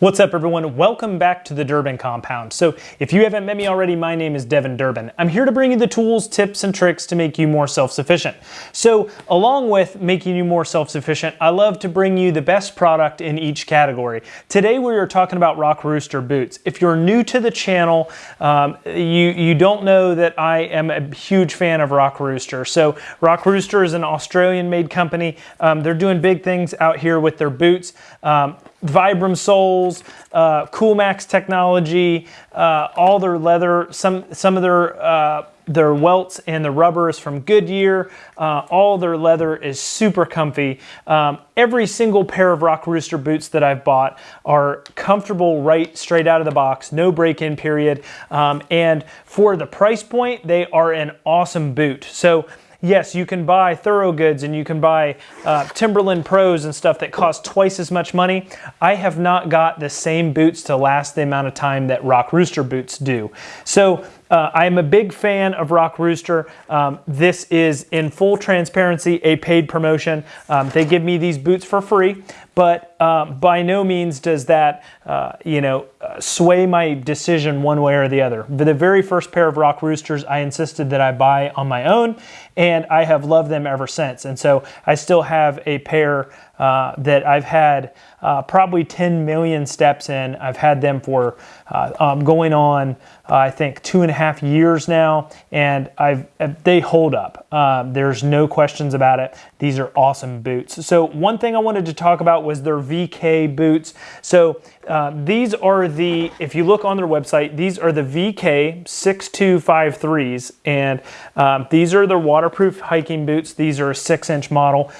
What's up everyone? Welcome back to the Durbin Compound. So if you haven't met me already, my name is Devin Durbin. I'm here to bring you the tools, tips, and tricks to make you more self-sufficient. So along with making you more self-sufficient, I love to bring you the best product in each category. Today we are talking about Rock Rooster boots. If you're new to the channel, um, you, you don't know that I am a huge fan of Rock Rooster. So Rock Rooster is an Australian made company. Um, they're doing big things out here with their boots. Um, Vibram soles, uh, Coolmax technology, uh, all their leather, some some of their uh, their welts and the rubber is from Goodyear. Uh, all their leather is super comfy. Um, every single pair of Rock Rooster boots that I've bought are comfortable right straight out of the box, no break-in period. Um, and for the price point, they are an awesome boot. So yes, you can buy Thorogoods and you can buy uh, Timberland Pros and stuff that cost twice as much money. I have not got the same boots to last the amount of time that Rock Rooster boots do. So uh, I'm a big fan of Rock Rooster. Um, this is in full transparency a paid promotion. Um, they give me these boots for free, but um, by no means does that, uh, you know, uh, sway my decision one way or the other. The very first pair of Rock Roosters, I insisted that I buy on my own, and I have loved them ever since. And so I still have a pair uh, that I've had uh, probably 10 million steps in. I've had them for uh, um, going on, uh, I think, two and a half years now, and I've uh, they hold up. Um, there's no questions about it. These are awesome boots. So one thing I wanted to talk about was their VK boots. So uh, these are the, if you look on their website, these are the VK 6253s, and um, these are their waterproof hiking boots. These are a six inch model.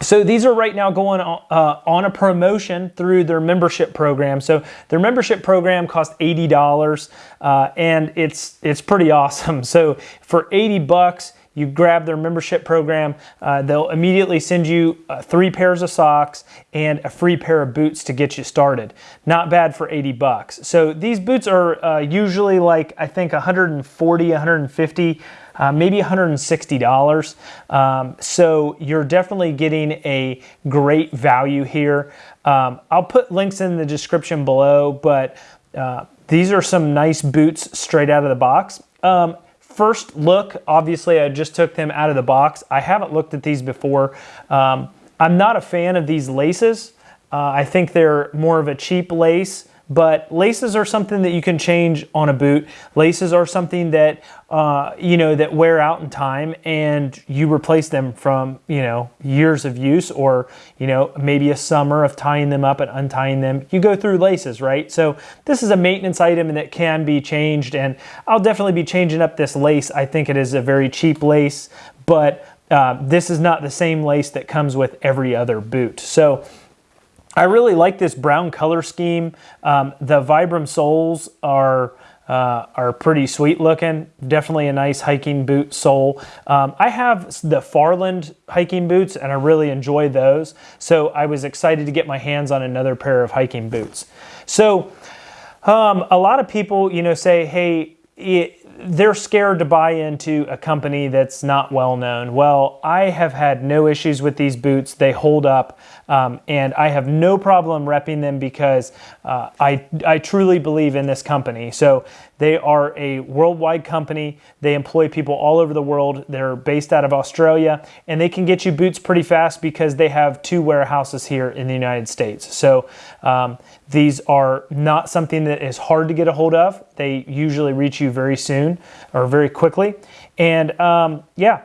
So these are right now going on, uh, on a promotion through their membership program. So their membership program costs $80 uh, and it's, it's pretty awesome. So for 80 bucks, you grab their membership program, uh, they'll immediately send you uh, three pairs of socks and a free pair of boots to get you started. Not bad for 80 bucks. So these boots are uh, usually like, I think 140, 150 uh, maybe $160. Um, so you're definitely getting a great value here. Um, I'll put links in the description below, but uh, these are some nice boots straight out of the box. Um, first look, obviously I just took them out of the box. I haven't looked at these before. Um, I'm not a fan of these laces. Uh, I think they're more of a cheap lace but laces are something that you can change on a boot. Laces are something that, uh, you know, that wear out in time and you replace them from, you know, years of use or, you know, maybe a summer of tying them up and untying them. You go through laces, right? So this is a maintenance item that can be changed and I'll definitely be changing up this lace. I think it is a very cheap lace, but uh, this is not the same lace that comes with every other boot. So I really like this brown color scheme. Um, the Vibram soles are uh, are pretty sweet looking. Definitely a nice hiking boot sole. Um, I have the Farland hiking boots and I really enjoy those. So I was excited to get my hands on another pair of hiking boots. So um, a lot of people, you know, say, hey, it, they're scared to buy into a company that's not well known. Well, I have had no issues with these boots. They hold up, um, and I have no problem repping them because uh, I, I truly believe in this company. So they are a worldwide company. They employ people all over the world. They're based out of Australia, and they can get you boots pretty fast because they have two warehouses here in the United States. So um, these are not something that is hard to get a hold of. They usually reach you very soon or very quickly. And um, yeah,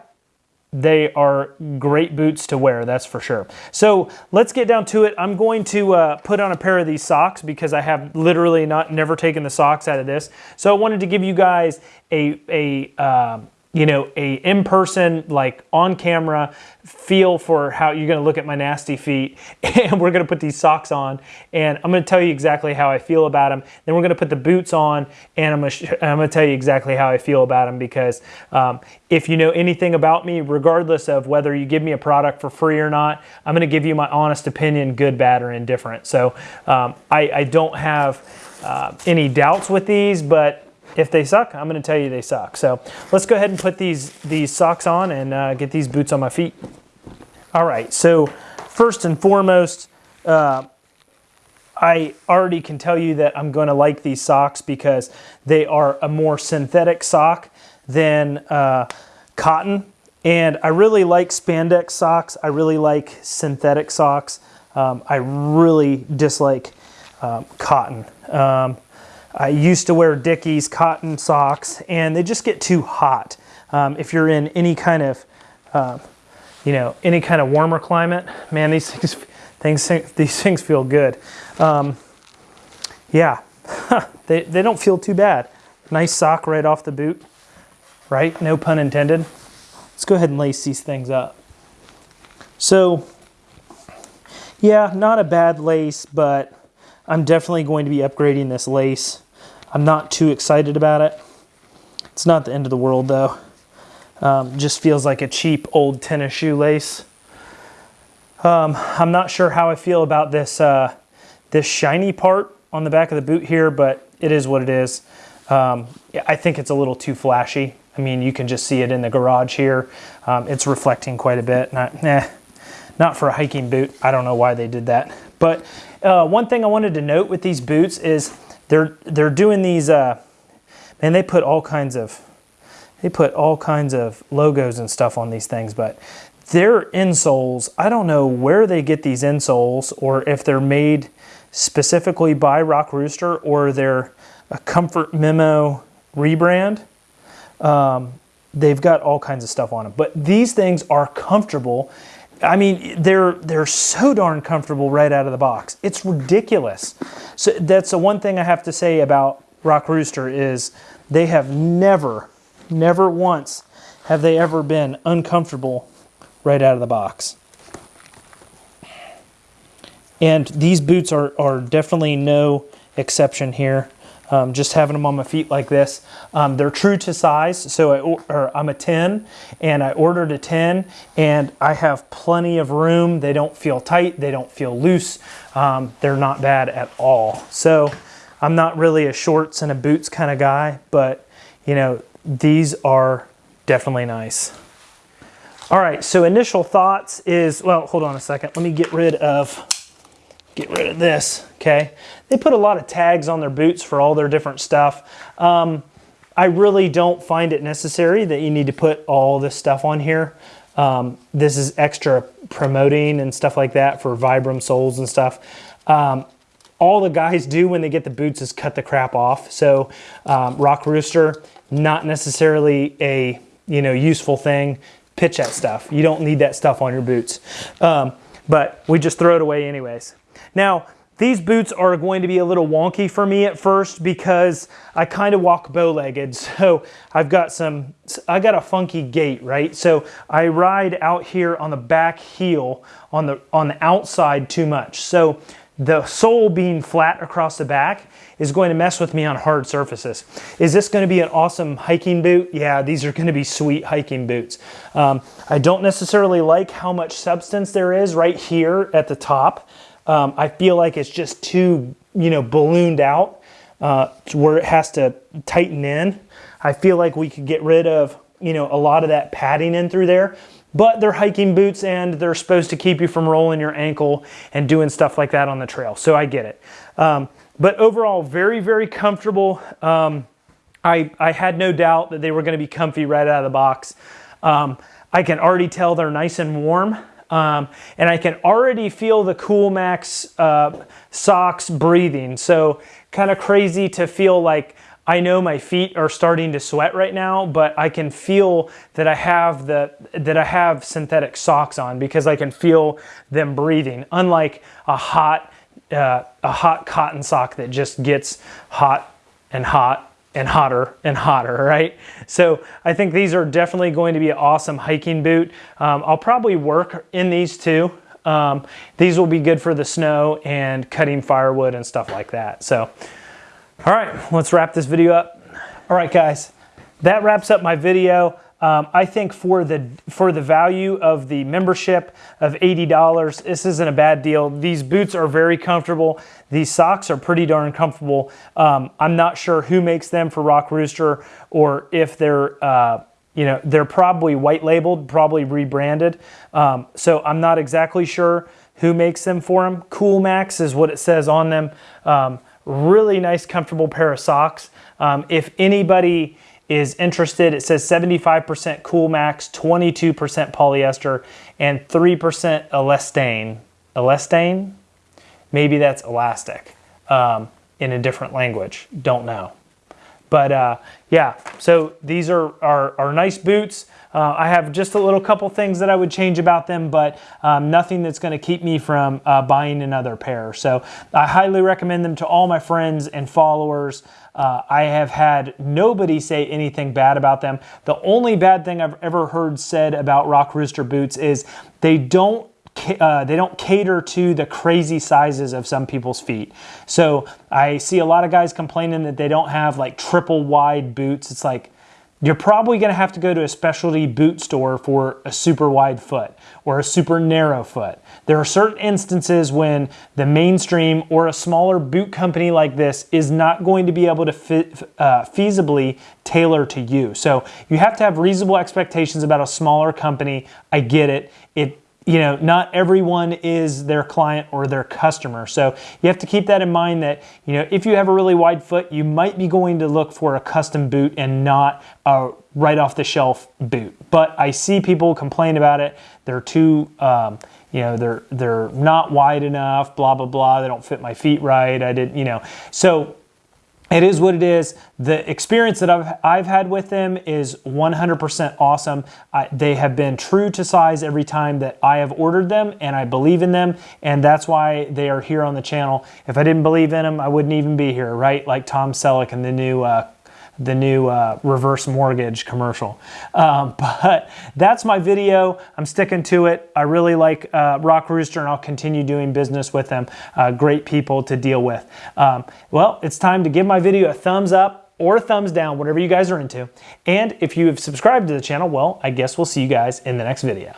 they are great boots to wear, that's for sure. So let's get down to it. I'm going to uh, put on a pair of these socks because I have literally not never taken the socks out of this. So I wanted to give you guys a, a um, you know, a in-person, like on camera feel for how you're gonna look at my nasty feet and we're gonna put these socks on and I'm gonna tell you exactly how I feel about them. Then we're gonna put the boots on and I'm gonna, I'm gonna tell you exactly how I feel about them because um, if you know anything about me, regardless of whether you give me a product for free or not, I'm gonna give you my honest opinion, good, bad, or indifferent. So um, I, I, don't have uh, any doubts with these, but if they suck, I'm going to tell you they suck. So let's go ahead and put these, these socks on and uh, get these boots on my feet. All right, so first and foremost, uh, I already can tell you that I'm going to like these socks because they are a more synthetic sock than uh, cotton. And I really like spandex socks. I really like synthetic socks. Um, I really dislike um, cotton. Um, I used to wear Dickies cotton socks and they just get too hot. Um, if you're in any kind of, uh, you know, any kind of warmer climate, man, these things, things these things feel good. Um, yeah, they, they don't feel too bad. Nice sock right off the boot, right? No pun intended. Let's go ahead and lace these things up. So, yeah, not a bad lace, but I'm definitely going to be upgrading this lace. I'm not too excited about it. It's not the end of the world though. Um, just feels like a cheap old tennis shoe lace. Um, I'm not sure how I feel about this, uh, this shiny part on the back of the boot here, but it is what it is. Um, I think it's a little too flashy. I mean, you can just see it in the garage here. Um, it's reflecting quite a bit. Not, eh, not for a hiking boot. I don't know why they did that. But uh, one thing I wanted to note with these boots is they're they're doing these. Uh, man, they put all kinds of they put all kinds of logos and stuff on these things, but their insoles, I don't know where they get these insoles or if they're made specifically by Rock Rooster or they're a Comfort Memo rebrand. Um, they've got all kinds of stuff on them, but these things are comfortable. I mean, they're they're so darn comfortable right out of the box. It's ridiculous. So that's the one thing I have to say about Rock Rooster is they have never Never once have they ever been uncomfortable right out of the box. And these boots are, are definitely no exception here. Um, just having them on my feet like this. Um, they're true to size, so I, I'm a 10, and I ordered a 10, and I have plenty of room. They don't feel tight, they don't feel loose. Um, they're not bad at all. So I'm not really a shorts and a boots kind of guy, but you know, these are definitely nice. All right, so initial thoughts is, well, hold on a second. Let me get rid of, get rid of this, okay? They put a lot of tags on their boots for all their different stuff. Um, I really don't find it necessary that you need to put all this stuff on here. Um, this is extra promoting and stuff like that for Vibram soles and stuff. Um, all the guys do when they get the boots is cut the crap off. So um, Rock Rooster, not necessarily a you know useful thing. Pitch that stuff. You don't need that stuff on your boots. Um, but we just throw it away anyways. Now, these boots are going to be a little wonky for me at first because I kind of walk bow-legged. So I've got some, I got a funky gait, right? So I ride out here on the back heel on the, on the outside too much. So the sole being flat across the back is going to mess with me on hard surfaces. Is this going to be an awesome hiking boot? Yeah, these are going to be sweet hiking boots. Um, I don't necessarily like how much substance there is right here at the top. Um, I feel like it's just too, you know, ballooned out uh, where it has to tighten in. I feel like we could get rid of, you know, a lot of that padding in through there but they're hiking boots and they're supposed to keep you from rolling your ankle and doing stuff like that on the trail. So I get it. Um, but overall, very, very comfortable. Um, I, I had no doubt that they were going to be comfy right out of the box. Um, I can already tell they're nice and warm. Um, and I can already feel the Coolmax uh, socks breathing. So kind of crazy to feel like I know my feet are starting to sweat right now, but I can feel that I have the that I have synthetic socks on because I can feel them breathing. Unlike a hot uh, a hot cotton sock that just gets hot and hot and hotter and hotter, right? So I think these are definitely going to be an awesome hiking boot. Um, I'll probably work in these too. Um, these will be good for the snow and cutting firewood and stuff like that. So, all right, let's wrap this video up. All right, guys, that wraps up my video. Um, I think for the for the value of the membership of $80, this isn't a bad deal. These boots are very comfortable. These socks are pretty darn comfortable. Um, I'm not sure who makes them for Rock Rooster or if they're uh, you know they're probably white labeled, probably rebranded. Um, so I'm not exactly sure. who makes them for them. Cool Max is what it says on them. Um, really nice, comfortable pair of socks. Um, if anybody is interested, it says 75% Cool Max, 22% polyester, and 3% elastane. Elastane? Maybe that's elastic um, in a different language. Don't know. But uh, yeah, so these are, are, are nice boots. Uh, I have just a little couple things that I would change about them, but um, nothing that's going to keep me from uh, buying another pair. So I highly recommend them to all my friends and followers. Uh, I have had nobody say anything bad about them. The only bad thing I've ever heard said about Rock Rooster boots is they don't uh, they don't cater to the crazy sizes of some people's feet. So I see a lot of guys complaining that they don't have like triple wide boots. It's like you're probably going to have to go to a specialty boot store for a super wide foot or a super narrow foot. There are certain instances when the mainstream or a smaller boot company like this is not going to be able to fit, uh, feasibly tailor to you. So you have to have reasonable expectations about a smaller company. I get it. It you know, not everyone is their client or their customer. So you have to keep that in mind that, you know, if you have a really wide foot, you might be going to look for a custom boot and not a right off the shelf boot. But I see people complain about it. They're too, um, you know, they're, they're not wide enough, blah, blah, blah. They don't fit my feet right. I didn't, you know, so it is what it is. The experience that I've, I've had with them is 100% awesome. I, they have been true to size every time that I have ordered them, and I believe in them, and that's why they are here on the channel. If I didn't believe in them, I wouldn't even be here, right? Like Tom Selleck and the new uh, the new uh, reverse mortgage commercial. Um, but that's my video. I'm sticking to it. I really like uh, Rock Rooster and I'll continue doing business with them. Uh, great people to deal with. Um, well, it's time to give my video a thumbs up or a thumbs down, whatever you guys are into. And if you have subscribed to the channel, well, I guess we'll see you guys in the next video.